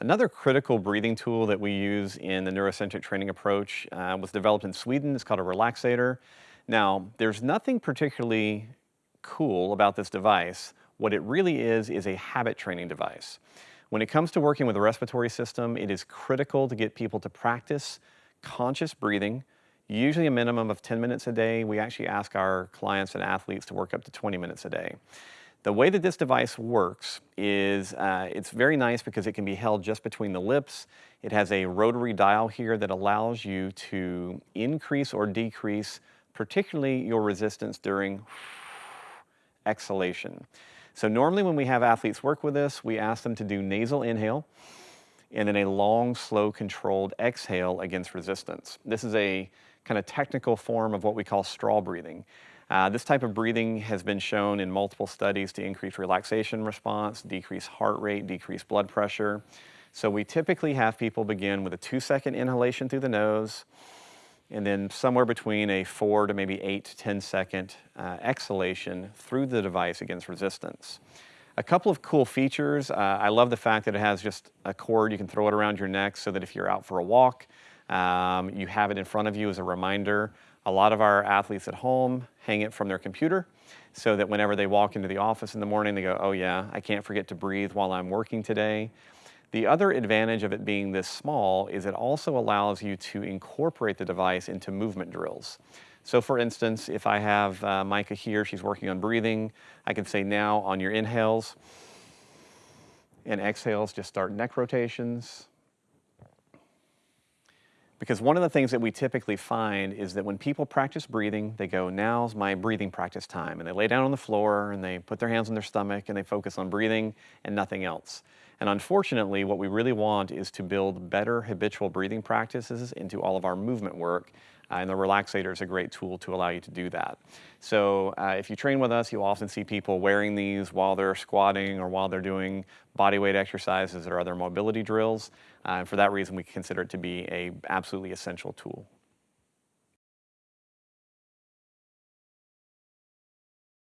Another critical breathing tool that we use in the neurocentric training approach uh, was developed in Sweden. It's called a relaxator. Now, there's nothing particularly cool about this device. What it really is, is a habit training device. When it comes to working with the respiratory system, it is critical to get people to practice conscious breathing, usually a minimum of 10 minutes a day. We actually ask our clients and athletes to work up to 20 minutes a day. The way that this device works is uh, it's very nice because it can be held just between the lips. It has a rotary dial here that allows you to increase or decrease particularly your resistance during exhalation. So normally when we have athletes work with this, we ask them to do nasal inhale and then a long, slow, controlled exhale against resistance. This is a kind of technical form of what we call straw breathing. Uh, this type of breathing has been shown in multiple studies to increase relaxation response, decrease heart rate, decrease blood pressure. So we typically have people begin with a two second inhalation through the nose, and then somewhere between a four to maybe eight to 10 second uh, exhalation through the device against resistance. A couple of cool features. Uh, I love the fact that it has just a cord. You can throw it around your neck so that if you're out for a walk, um, you have it in front of you as a reminder a lot of our athletes at home hang it from their computer so that whenever they walk into the office in the morning, they go, oh yeah, I can't forget to breathe while I'm working today. The other advantage of it being this small is it also allows you to incorporate the device into movement drills. So for instance, if I have uh, Micah here, she's working on breathing, I can say now on your inhales and exhales, just start neck rotations, because one of the things that we typically find is that when people practice breathing, they go, now's my breathing practice time. And they lay down on the floor and they put their hands on their stomach and they focus on breathing and nothing else. And unfortunately, what we really want is to build better habitual breathing practices into all of our movement work. Uh, and the relaxator is a great tool to allow you to do that. So uh, if you train with us, you'll often see people wearing these while they're squatting or while they're doing body weight exercises or other mobility drills. Uh, and for that reason, we consider it to be a absolutely essential tool.